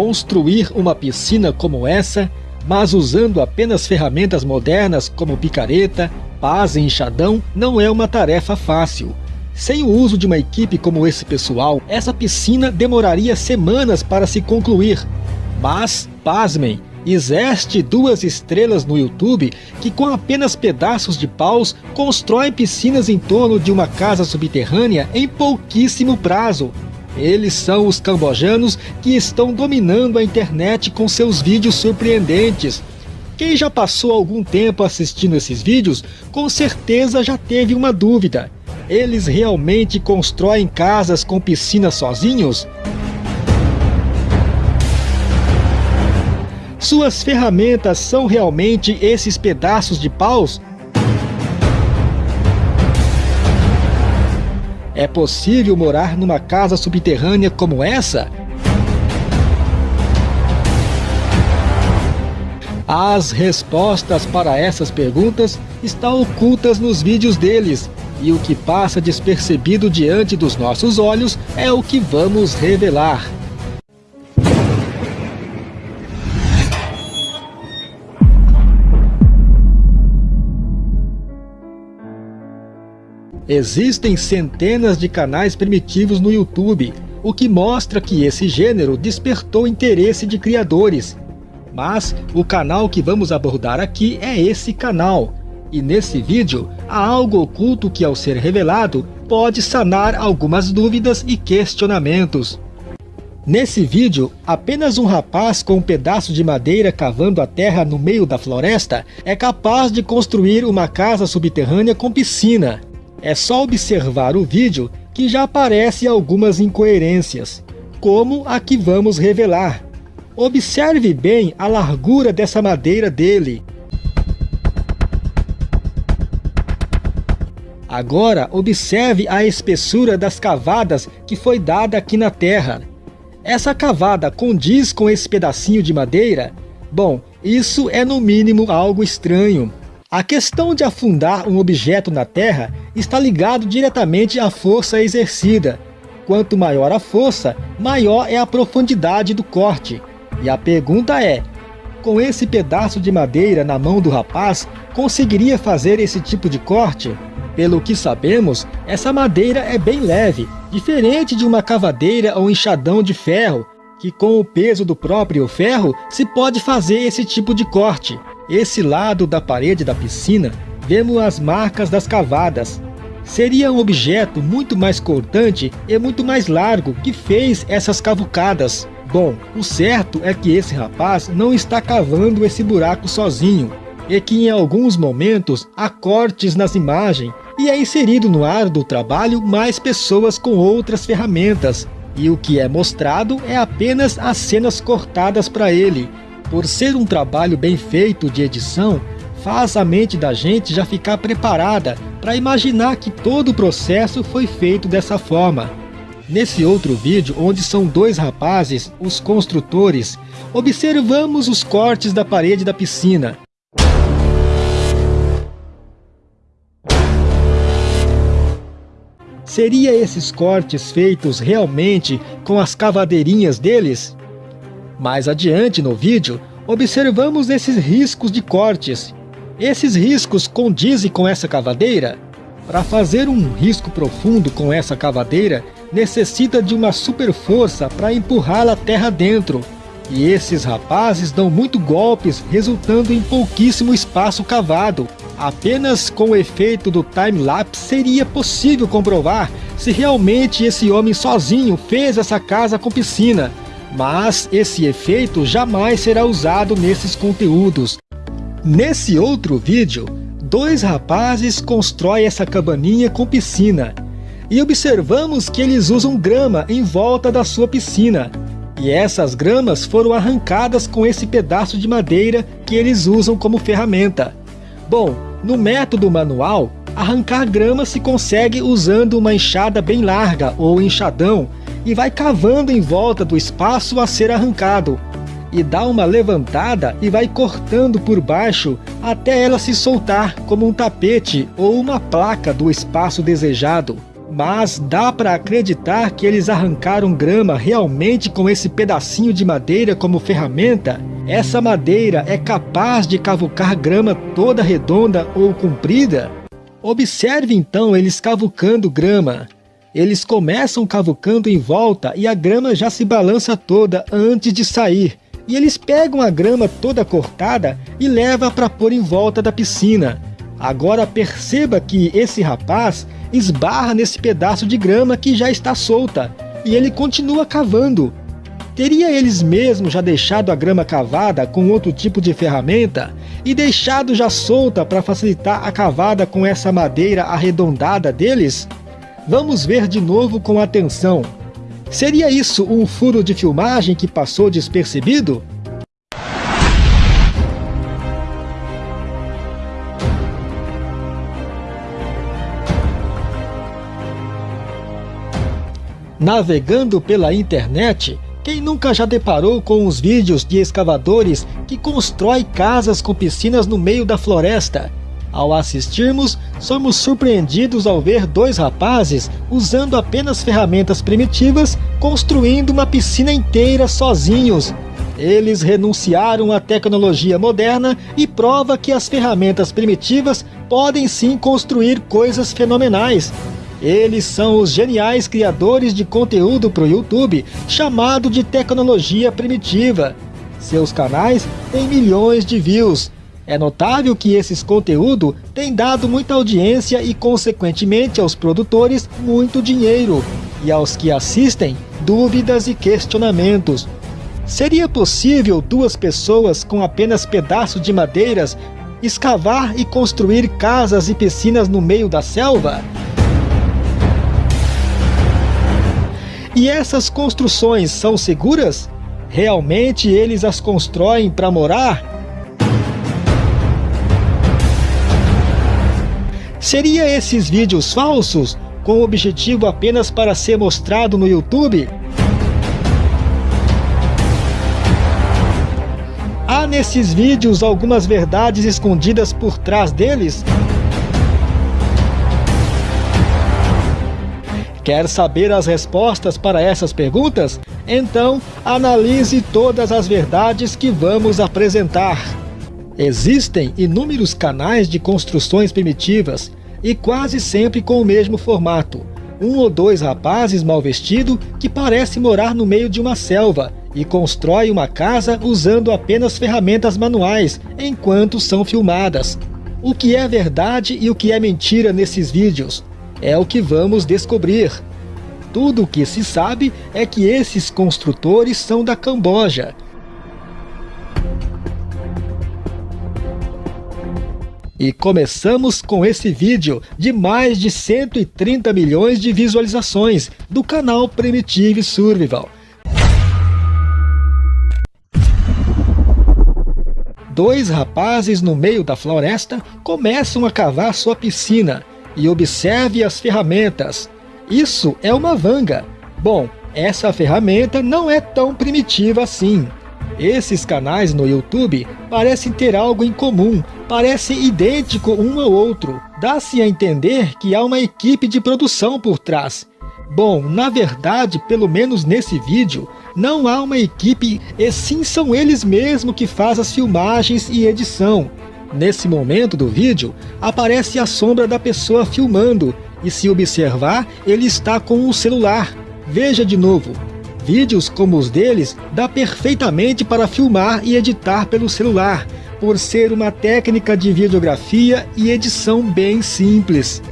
Construir uma piscina como essa, mas usando apenas ferramentas modernas como picareta, pás e enxadão, não é uma tarefa fácil. Sem o uso de uma equipe como esse pessoal, essa piscina demoraria semanas para se concluir. Mas, pasmem, existe duas estrelas no YouTube que com apenas pedaços de paus constroem piscinas em torno de uma casa subterrânea em pouquíssimo prazo. Eles são os cambojanos que estão dominando a internet com seus vídeos surpreendentes. Quem já passou algum tempo assistindo esses vídeos, com certeza já teve uma dúvida. Eles realmente constroem casas com piscina sozinhos? Suas ferramentas são realmente esses pedaços de paus? É possível morar numa casa subterrânea como essa? As respostas para essas perguntas estão ocultas nos vídeos deles, e o que passa despercebido diante dos nossos olhos é o que vamos revelar. Existem centenas de canais primitivos no YouTube, o que mostra que esse gênero despertou interesse de criadores. Mas o canal que vamos abordar aqui é esse canal, e nesse vídeo há algo oculto que ao ser revelado pode sanar algumas dúvidas e questionamentos. Nesse vídeo, apenas um rapaz com um pedaço de madeira cavando a terra no meio da floresta é capaz de construir uma casa subterrânea com piscina. É só observar o vídeo que já aparece algumas incoerências, como a que vamos revelar. Observe bem a largura dessa madeira dele. Agora observe a espessura das cavadas que foi dada aqui na terra. Essa cavada condiz com esse pedacinho de madeira? Bom, isso é no mínimo algo estranho. A questão de afundar um objeto na terra está ligado diretamente à força exercida. Quanto maior a força, maior é a profundidade do corte. E a pergunta é, com esse pedaço de madeira na mão do rapaz, conseguiria fazer esse tipo de corte? Pelo que sabemos, essa madeira é bem leve, diferente de uma cavadeira ou enxadão de ferro, que com o peso do próprio ferro se pode fazer esse tipo de corte. Esse lado da parede da piscina, vemos as marcas das cavadas. Seria um objeto muito mais cortante e muito mais largo que fez essas cavucadas. Bom, o certo é que esse rapaz não está cavando esse buraco sozinho, e que em alguns momentos há cortes nas imagens e é inserido no ar do trabalho mais pessoas com outras ferramentas, e o que é mostrado é apenas as cenas cortadas para ele, por ser um trabalho bem feito de edição, faz a mente da gente já ficar preparada para imaginar que todo o processo foi feito dessa forma. Nesse outro vídeo, onde são dois rapazes, os construtores, observamos os cortes da parede da piscina. Seria esses cortes feitos realmente com as cavadeirinhas deles? Mais adiante no vídeo, observamos esses riscos de cortes. Esses riscos condizem com essa cavadeira? Para fazer um risco profundo com essa cavadeira, necessita de uma super força para empurrá-la terra dentro. E esses rapazes dão muito golpes, resultando em pouquíssimo espaço cavado. Apenas com o efeito do time-lapse seria possível comprovar se realmente esse homem sozinho fez essa casa com piscina. Mas esse efeito jamais será usado nesses conteúdos. Nesse outro vídeo, dois rapazes constroem essa cabaninha com piscina. E observamos que eles usam grama em volta da sua piscina. E essas gramas foram arrancadas com esse pedaço de madeira que eles usam como ferramenta. Bom, no método manual, arrancar grama se consegue usando uma enxada bem larga ou enxadão e vai cavando em volta do espaço a ser arrancado, e dá uma levantada e vai cortando por baixo até ela se soltar como um tapete ou uma placa do espaço desejado. mas dá para acreditar que eles arrancaram grama realmente com esse pedacinho de madeira como ferramenta? Essa madeira é capaz de cavucar grama toda redonda ou comprida? Observe então eles cavucando grama. Eles começam cavucando em volta e a grama já se balança toda antes de sair. E eles pegam a grama toda cortada e levam para pôr em volta da piscina. Agora perceba que esse rapaz esbarra nesse pedaço de grama que já está solta, e ele continua cavando. Teria eles mesmos já deixado a grama cavada com outro tipo de ferramenta e deixado já solta para facilitar a cavada com essa madeira arredondada deles? Vamos ver de novo com atenção. Seria isso um furo de filmagem que passou despercebido? Navegando pela internet, quem nunca já deparou com os vídeos de escavadores que constrói casas com piscinas no meio da floresta? Ao assistirmos, somos surpreendidos ao ver dois rapazes usando apenas ferramentas primitivas construindo uma piscina inteira sozinhos. Eles renunciaram à tecnologia moderna e prova que as ferramentas primitivas podem sim construir coisas fenomenais. Eles são os geniais criadores de conteúdo para o YouTube, chamado de Tecnologia Primitiva. Seus canais têm milhões de views. É notável que esses conteúdos têm dado muita audiência e, consequentemente, aos produtores, muito dinheiro. E aos que assistem, dúvidas e questionamentos. Seria possível duas pessoas com apenas pedaços de madeiras escavar e construir casas e piscinas no meio da selva? E essas construções são seguras? Realmente eles as constroem para morar? Seria esses vídeos falsos, com o objetivo apenas para ser mostrado no YouTube? Há nesses vídeos algumas verdades escondidas por trás deles? Quer saber as respostas para essas perguntas? Então, analise todas as verdades que vamos apresentar. Existem inúmeros canais de construções primitivas e quase sempre com o mesmo formato. Um ou dois rapazes mal vestidos que parece morar no meio de uma selva e constrói uma casa usando apenas ferramentas manuais enquanto são filmadas. O que é verdade e o que é mentira nesses vídeos? É o que vamos descobrir. Tudo o que se sabe é que esses construtores são da Camboja. E começamos com esse vídeo de mais de 130 milhões de visualizações do canal Primitive Survival. Dois rapazes no meio da floresta começam a cavar sua piscina e observe as ferramentas. Isso é uma vanga. Bom, essa ferramenta não é tão primitiva assim. Esses canais no YouTube parecem ter algo em comum, parecem idêntico um ao outro. Dá-se a entender que há uma equipe de produção por trás. Bom, na verdade, pelo menos nesse vídeo, não há uma equipe e sim são eles mesmos que fazem as filmagens e edição. Nesse momento do vídeo, aparece a sombra da pessoa filmando, e se observar, ele está com o celular. Veja de novo. Vídeos como os deles dá perfeitamente para filmar e editar pelo celular, por ser uma técnica de videografia e edição bem simples.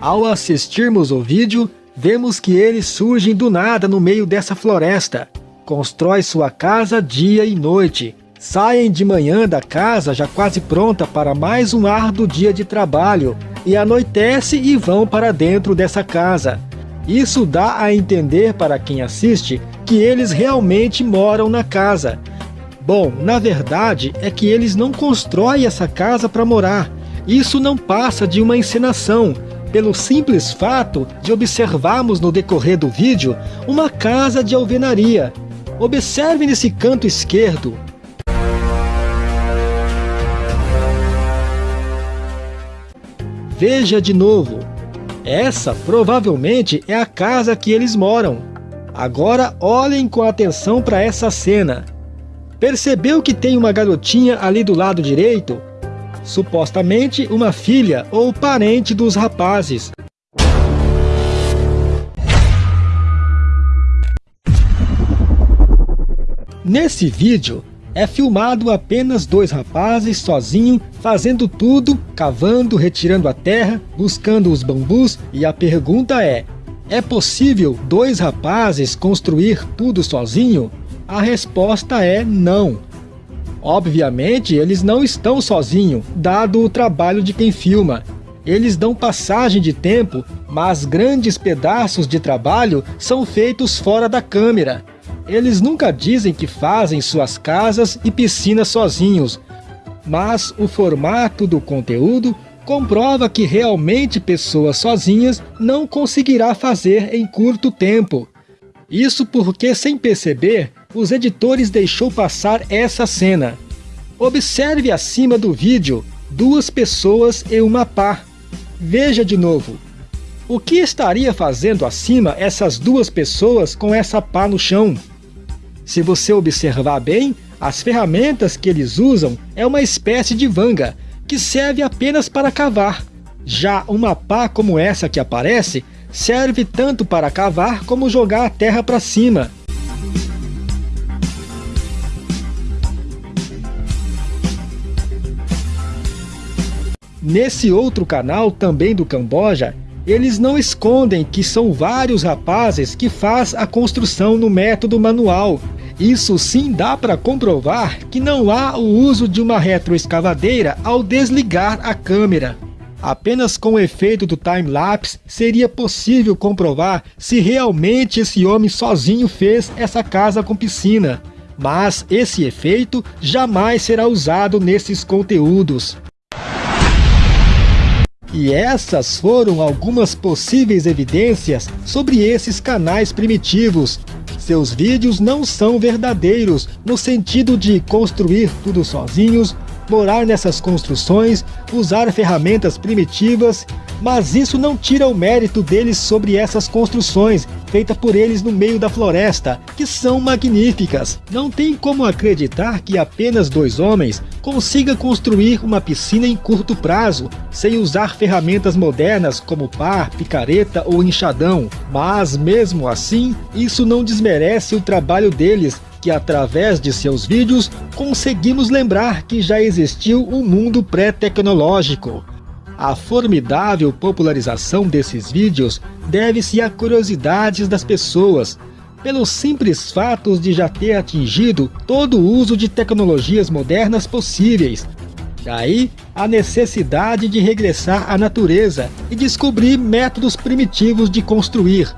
Ao assistirmos o vídeo, vemos que eles surgem do nada no meio dessa floresta constrói sua casa dia e noite. Saem de manhã da casa já quase pronta para mais um árduo dia de trabalho e anoitece e vão para dentro dessa casa. Isso dá a entender para quem assiste que eles realmente moram na casa. Bom, na verdade é que eles não constroem essa casa para morar. Isso não passa de uma encenação, pelo simples fato de observarmos no decorrer do vídeo uma casa de alvenaria, Observe nesse canto esquerdo. Veja de novo. Essa provavelmente é a casa que eles moram. Agora olhem com atenção para essa cena. Percebeu que tem uma garotinha ali do lado direito? Supostamente uma filha ou parente dos rapazes. Nesse vídeo, é filmado apenas dois rapazes sozinhos fazendo tudo, cavando, retirando a terra, buscando os bambus e a pergunta é, é possível dois rapazes construir tudo sozinho? A resposta é não. Obviamente, eles não estão sozinhos, dado o trabalho de quem filma. Eles dão passagem de tempo, mas grandes pedaços de trabalho são feitos fora da câmera. Eles nunca dizem que fazem suas casas e piscinas sozinhos, mas o formato do conteúdo comprova que realmente pessoas sozinhas não conseguirá fazer em curto tempo. Isso porque, sem perceber, os editores deixou passar essa cena. Observe acima do vídeo duas pessoas e uma pá. Veja de novo. O que estaria fazendo acima essas duas pessoas com essa pá no chão? Se você observar bem, as ferramentas que eles usam é uma espécie de vanga, que serve apenas para cavar. Já uma pá como essa que aparece, serve tanto para cavar como jogar a terra para cima. Nesse outro canal, também do Camboja, eles não escondem que são vários rapazes que faz a construção no método manual, isso sim dá para comprovar que não há o uso de uma retroescavadeira ao desligar a câmera. Apenas com o efeito do time-lapse seria possível comprovar se realmente esse homem sozinho fez essa casa com piscina. Mas esse efeito jamais será usado nesses conteúdos. E essas foram algumas possíveis evidências sobre esses canais primitivos, seus vídeos não são verdadeiros, no sentido de construir tudo sozinhos, morar nessas construções, usar ferramentas primitivas, mas isso não tira o mérito deles sobre essas construções, feitas por eles no meio da floresta, que são magníficas. Não tem como acreditar que apenas dois homens consiga construir uma piscina em curto prazo, sem usar ferramentas modernas como pá, picareta ou enxadão. Mas mesmo assim, isso não desmerece o trabalho deles, que através de seus vídeos conseguimos lembrar que já existiu um mundo pré-tecnológico. A formidável popularização desses vídeos deve-se a curiosidades das pessoas, pelos simples fatos de já ter atingido todo o uso de tecnologias modernas possíveis. Daí a necessidade de regressar à natureza e descobrir métodos primitivos de construir.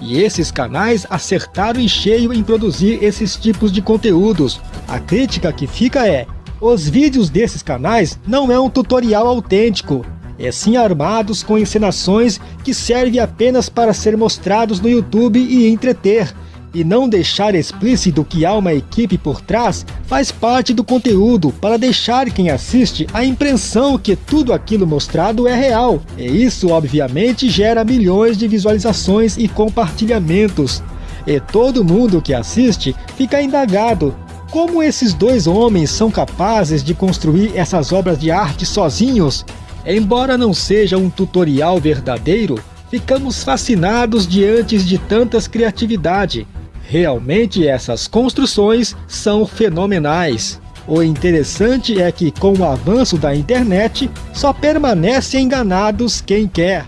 E esses canais acertaram em cheio em produzir esses tipos de conteúdos. A crítica que fica é, os vídeos desses canais não é um tutorial autêntico, é sim armados com encenações que servem apenas para ser mostrados no YouTube e entreter, e não deixar explícito que há uma equipe por trás faz parte do conteúdo para deixar quem assiste a impressão que tudo aquilo mostrado é real. E isso obviamente gera milhões de visualizações e compartilhamentos. E todo mundo que assiste fica indagado como esses dois homens são capazes de construir essas obras de arte sozinhos Embora não seja um tutorial verdadeiro, ficamos fascinados diante de tantas criatividade. Realmente essas construções são fenomenais. O interessante é que com o avanço da internet, só permanece enganados quem quer.